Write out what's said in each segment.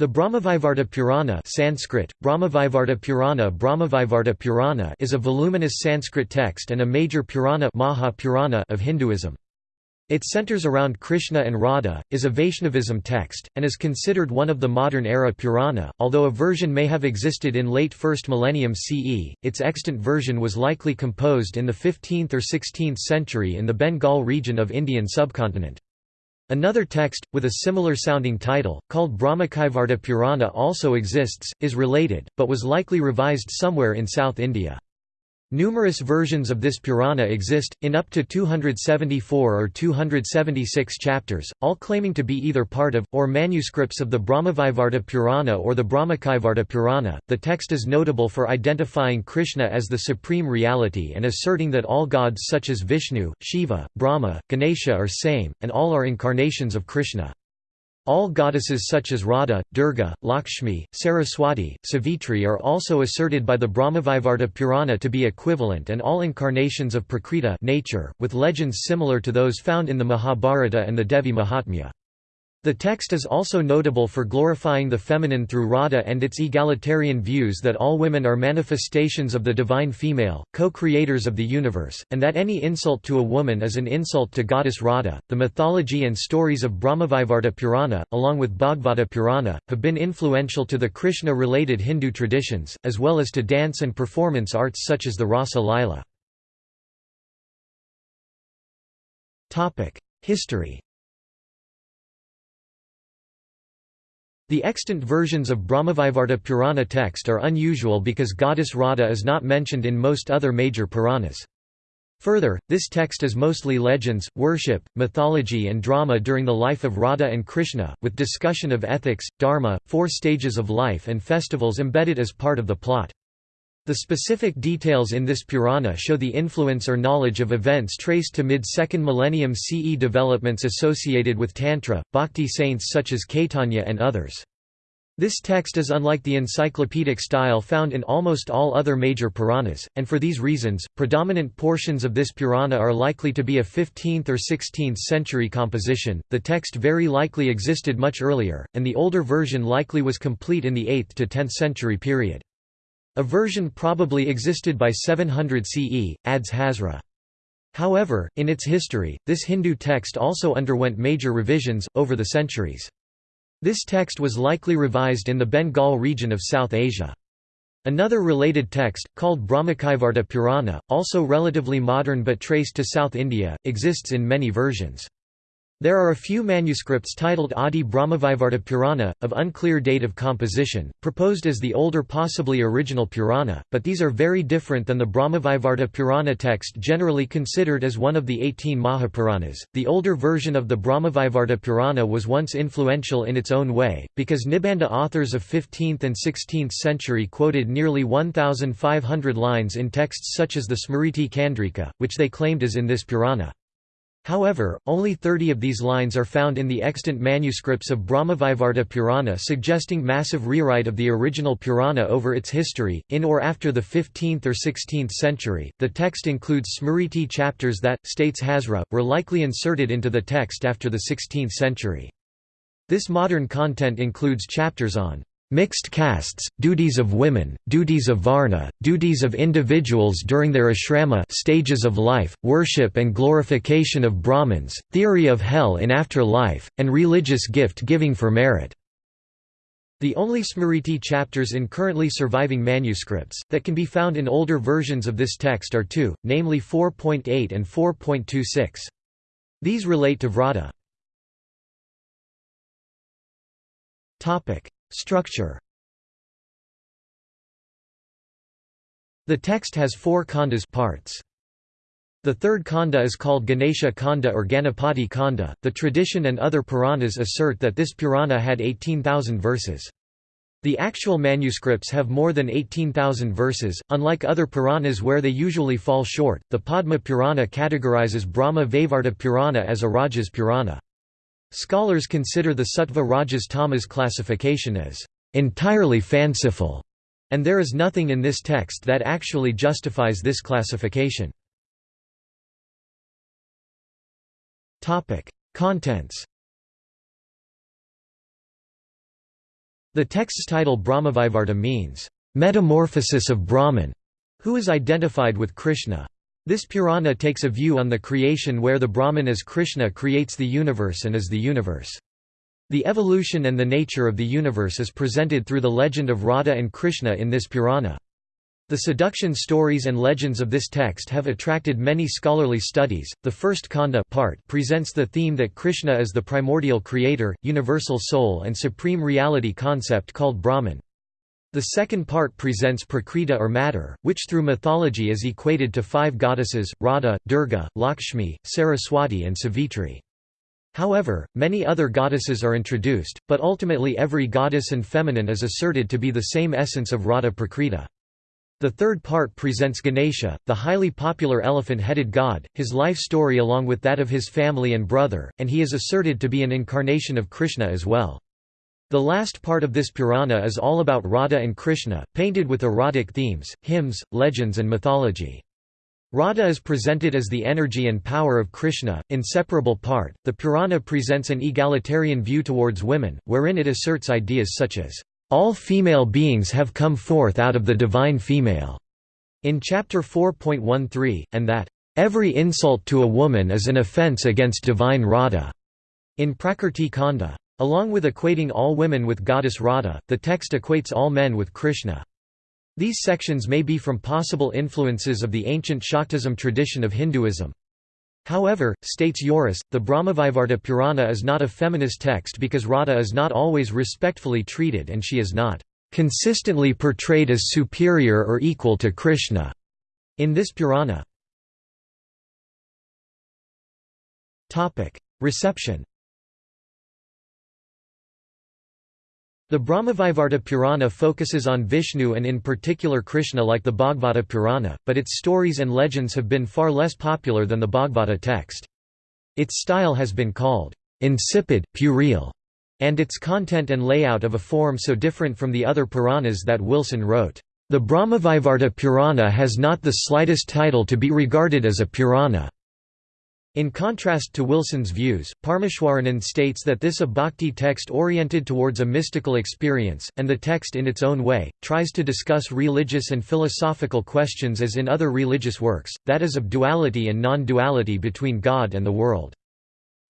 The Brahmavaivarta Purana Sanskrit, Brahmavaivarta Purana, Brahmavaivarta Purana is a voluminous Sanskrit text and a major Purana, Maha Purana of Hinduism. It centers around Krishna and Radha, is a Vaishnavism text, and is considered one of the modern-era Purana. Although a version may have existed in late 1st millennium CE, its extant version was likely composed in the 15th or 16th century in the Bengal region of Indian subcontinent. Another text, with a similar sounding title, called Brahmakaivarta Purana also exists, is related, but was likely revised somewhere in South India. Numerous versions of this Purana exist, in up to 274 or 276 chapters, all claiming to be either part of, or manuscripts of the Brahmavaivarta Purana or the Brahmakaivarta Purana. The text is notable for identifying Krishna as the supreme reality and asserting that all gods such as Vishnu, Shiva, Brahma, Ganesha are same, and all are incarnations of Krishna. All goddesses such as Radha, Durga, Lakshmi, Saraswati, Savitri are also asserted by the Brahmavaivarta Purana to be equivalent and all incarnations of Prakriti nature, with legends similar to those found in the Mahabharata and the Devi Mahatmya. The text is also notable for glorifying the feminine through Radha and its egalitarian views that all women are manifestations of the divine female, co-creators of the universe, and that any insult to a woman is an insult to goddess Radha. The mythology and stories of Brahmavaivarta Purana, along with Bhagavata Purana, have been influential to the Krishna-related Hindu traditions, as well as to dance and performance arts such as the Rasa Lila. History The extant versions of Brahmavaivarta Purana text are unusual because goddess Radha is not mentioned in most other major Puranas. Further, this text is mostly legends, worship, mythology and drama during the life of Radha and Krishna, with discussion of ethics, dharma, four stages of life and festivals embedded as part of the plot. The specific details in this Purana show the influence or knowledge of events traced to mid-2nd millennium CE developments associated with Tantra, bhakti saints such as Caitanya and others. This text is unlike the encyclopedic style found in almost all other major Puranas, and for these reasons, predominant portions of this Purana are likely to be a 15th or 16th century composition. The text very likely existed much earlier, and the older version likely was complete in the 8th to 10th century period. A version probably existed by 700 CE, adds Hazra. However, in its history, this Hindu text also underwent major revisions, over the centuries. This text was likely revised in the Bengal region of South Asia. Another related text, called Brahmakaivarta Purana, also relatively modern but traced to South India, exists in many versions. There are a few manuscripts titled Adi Brahmavaivarta Purana, of unclear date of composition, proposed as the older possibly original Purana, but these are very different than the Brahmavaivarta Purana text generally considered as one of the 18 Mahapuranas. The older version of the Brahmavaivarta Purana was once influential in its own way, because Nibandha authors of 15th and 16th century quoted nearly 1,500 lines in texts such as the Smriti Chandrika, which they claimed is in this Purana. However, only 30 of these lines are found in the extant manuscripts of Brahmavaivarta Purana suggesting massive rewrite of the original Purana over its history, in or after the 15th or 16th century. The text includes Smriti chapters that, states Hazra, were likely inserted into the text after the 16th century. This modern content includes chapters on Mixed castes, duties of women, duties of varna, duties of individuals during their ashrama stages of life, worship and glorification of Brahmins, theory of hell in after life, and religious gift-giving for merit. The only Smriti chapters in currently surviving manuscripts, that can be found in older versions of this text are two, namely 4.8 and 4.26. These relate to Vrata. Structure The text has four khandas parts. The third khanda is called Ganesha Khanda or Ganapati Khanda. The tradition and other Puranas assert that this Purana had 18,000 verses. The actual manuscripts have more than 18,000 verses. Unlike other Puranas where they usually fall short, the Padma Purana categorizes Brahma Vaivarta Purana as a Rajas Purana. Scholars consider the Sattva Rajas Tamas classification as entirely fanciful, and there is nothing in this text that actually justifies this classification. Contents The text's title Brahmavaivarta means, "...metamorphosis of Brahman", who is identified with Krishna. This Purana takes a view on the creation where the Brahman as Krishna creates the universe and is the universe. The evolution and the nature of the universe is presented through the legend of Radha and Krishna in this Purana. The seduction stories and legends of this text have attracted many scholarly studies. The first Kanda part presents the theme that Krishna is the primordial creator, universal soul, and supreme reality concept called Brahman. The second part presents Prakriti or matter, which through mythology is equated to five goddesses, Radha, Durga, Lakshmi, Saraswati and Savitri. However, many other goddesses are introduced, but ultimately every goddess and feminine is asserted to be the same essence of Radha Prakriti. The third part presents Ganesha, the highly popular elephant-headed god, his life story along with that of his family and brother, and he is asserted to be an incarnation of Krishna as well. The last part of this Purana is all about Radha and Krishna, painted with erotic themes, hymns, legends and mythology. Radha is presented as the energy and power of Krishna, inseparable part. The Purana presents an egalitarian view towards women, wherein it asserts ideas such as, all female beings have come forth out of the divine female, in chapter 4.13, and that, every insult to a woman is an offense against divine Radha, in Prakrti Kanda. Along with equating all women with goddess Radha, the text equates all men with Krishna. These sections may be from possible influences of the ancient Shaktism tradition of Hinduism. However, states Joris, the Brahmavaivarta Purana is not a feminist text because Radha is not always respectfully treated and she is not consistently portrayed as superior or equal to Krishna in this Purana. Reception The Brahmavaivarta Purana focuses on Vishnu and in particular Krishna like the Bhagavata Purana, but its stories and legends have been far less popular than the Bhagavata text. Its style has been called insipid, puerile, and its content and layout of a form so different from the other Puranas that Wilson wrote, "...the Brahmavaivarta Purana has not the slightest title to be regarded as a Purana." In contrast to Wilson's views, Parmeshwaranand states that this a bhakti text oriented towards a mystical experience, and the text in its own way, tries to discuss religious and philosophical questions as in other religious works, that is of duality and non-duality between God and the world.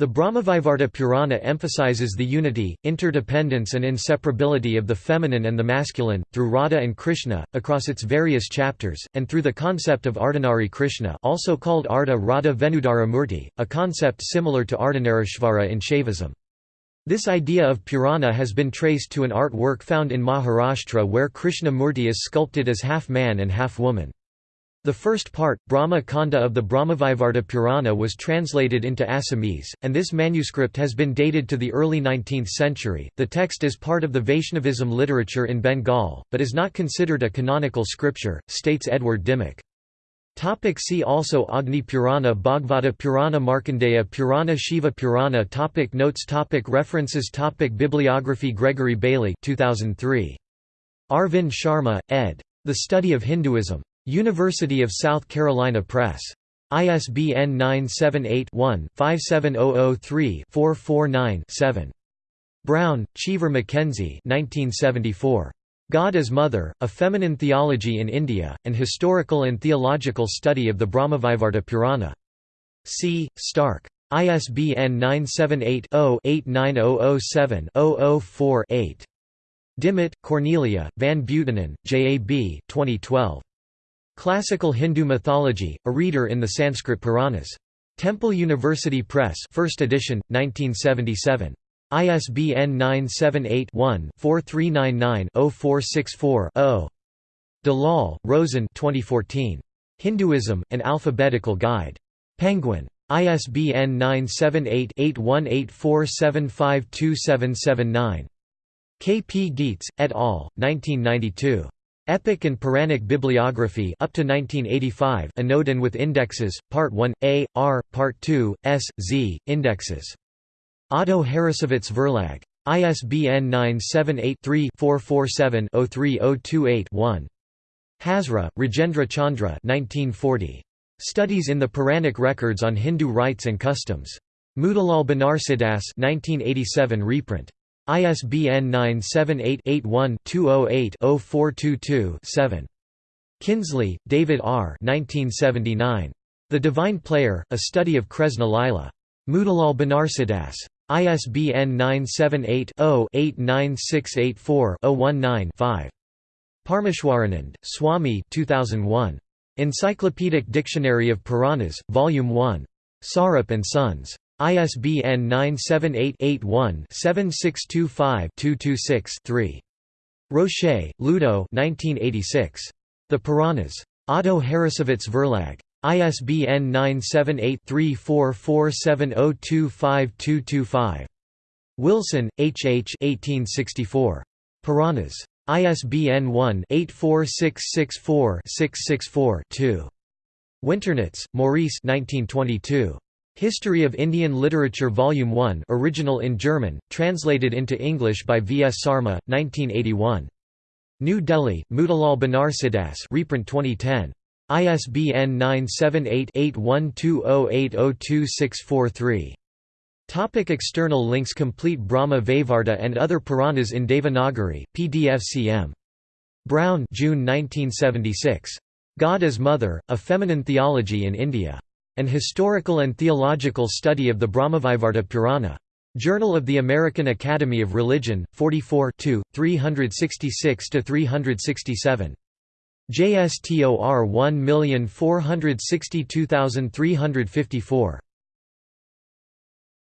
The Brahmavaivarta Purana emphasizes the unity, interdependence and inseparability of the feminine and the masculine, through Radha and Krishna, across its various chapters, and through the concept of Ardhanari Krishna also called Ardha Radha Venudhara Murti, a concept similar to Ardhanarishvara in Shaivism. This idea of Purana has been traced to an artwork found in Maharashtra where Krishna Murti is sculpted as half man and half woman. The first part, Brahma Kanda of the Brahmavaivarta Purana was translated into Assamese, and this manuscript has been dated to the early 19th century. The text is part of the Vaishnavism literature in Bengal, but is not considered a canonical scripture, states Edward Dimock. Topic see also Agni Purana Bhagavata Purana Markandeya Purana Shiva Purana topic Notes topic References topic Bibliography Gregory Bailey 2003. Arvind Sharma, ed. The Study of Hinduism. University of South Carolina Press. ISBN 978-1-57003-449-7. Brown, Cheever Mackenzie 1974. God as Mother, A Feminine Theology in India, An Historical and Theological Study of the Brahmavaivarta Purana. C. Stark. ISBN 978 0 8907 4 8 Dimmitt, Cornelia, Van Buitenen, J. A. B. 2012. Classical Hindu Mythology, a reader in the Sanskrit Puranas. Temple University Press 1st edition, 1977. ISBN 978-1-4399-0464-0. Dalal, Roshen 2014. Hinduism, An Alphabetical Guide. Penguin. ISBN 978-8184752779. K. P. Gietz, et al., 1992. Epic and Puranic Bibliography up to 1985 Anodin with indexes, Part 1, A, R, Part 2, S, Z, indexes. Otto Harrassowitz Verlag. ISBN 978-3-447-03028-1. Hazra, Rajendra Chandra 1940. Studies in the Puranic Records on Hindu Rites and Customs. Motilal Banarsidass 1987 reprint. ISBN 978-81-208-0422-7. Kinsley, David R. 1979. The Divine Player, A Study of Kresna Lila. Motilal Banarsidass. ISBN 978-0-89684-019-5. Parameshwaranand, Swami 2001. Encyclopedic Dictionary of Puranas, Volume 1. Sarup and Sons. ISBN 978-81-7625-226-3. Rocher, Ludo 1986. The Puranas. Otto Harrassowitz Verlag. ISBN 978-3447025225. Wilson, H. H. 1864. Puranas. ISBN 1-84664-664-2. Winternitz, Maurice 1922. History of Indian Literature Volume 1 original in German, translated into English by V. S. Sarma, 1981. New Delhi, Motilal Banarsidass reprint 2010. ISBN 978-8120802643. Topic external links Complete Brahma Vaivarta and other Puranas in Devanagari, PDF CM. Brown June 1976. God as Mother, A Feminine Theology in India. An Historical and Theological Study of the Brahmavaivarta Purana. Journal of the American Academy of Religion, 44 366–367. JSTOR 1462354.